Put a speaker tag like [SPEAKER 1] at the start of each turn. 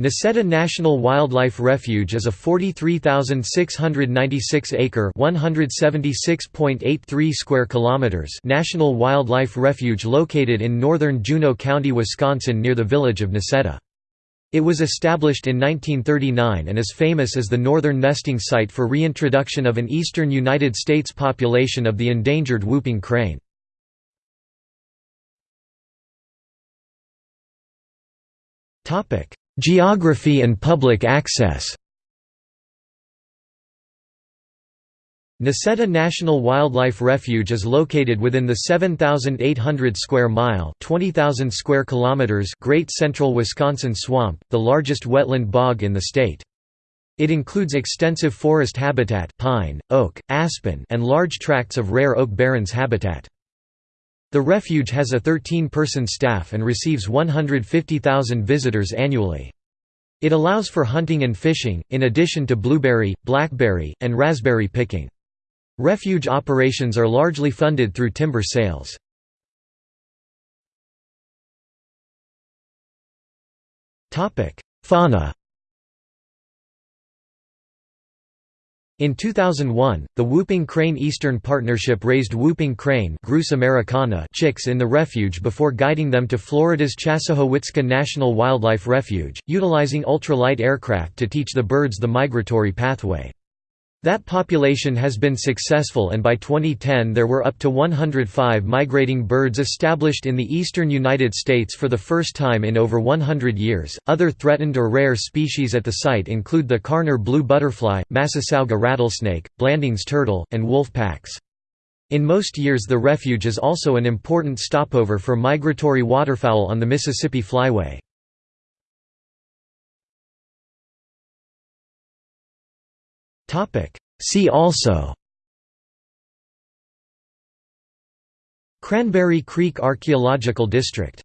[SPEAKER 1] Necedah National Wildlife Refuge is a 43,696-acre (176.83 square kilometers) national wildlife refuge located in northern Juneau County, Wisconsin near the village of Necedah. It was established in 1939 and is famous as the northern nesting site for reintroduction of an eastern United States population of the endangered whooping crane. Topic: Geography and public access Necedah National Wildlife Refuge is located within the 7,800 square mile (20,000 square kilometers) Great Central Wisconsin Swamp, the largest wetland bog in the state. It includes extensive forest habitat pine, oak, aspen and large tracts of rare oak barrens habitat. The refuge has a 13-person staff and receives 150,000 visitors annually. It allows for hunting and fishing, in addition to blueberry, blackberry, and raspberry picking. Refuge operations are largely funded through timber sales. Fauna In 2001, the Whooping Crane Eastern Partnership raised whooping crane americana chicks in the refuge before guiding them to Florida's Chassahowitzka National Wildlife Refuge, utilizing ultralight aircraft to teach the birds the migratory pathway. That population has been successful and by 2010 there were up to 105 migrating birds established in the eastern United States for the first time in over 100 years. Other threatened or rare species at the site include the Karner blue butterfly, Massasauga rattlesnake, Blanding's turtle, and wolf packs. In most years the refuge is also an important stopover for migratory waterfowl on the Mississippi Flyway. See also Cranberry Creek Archaeological District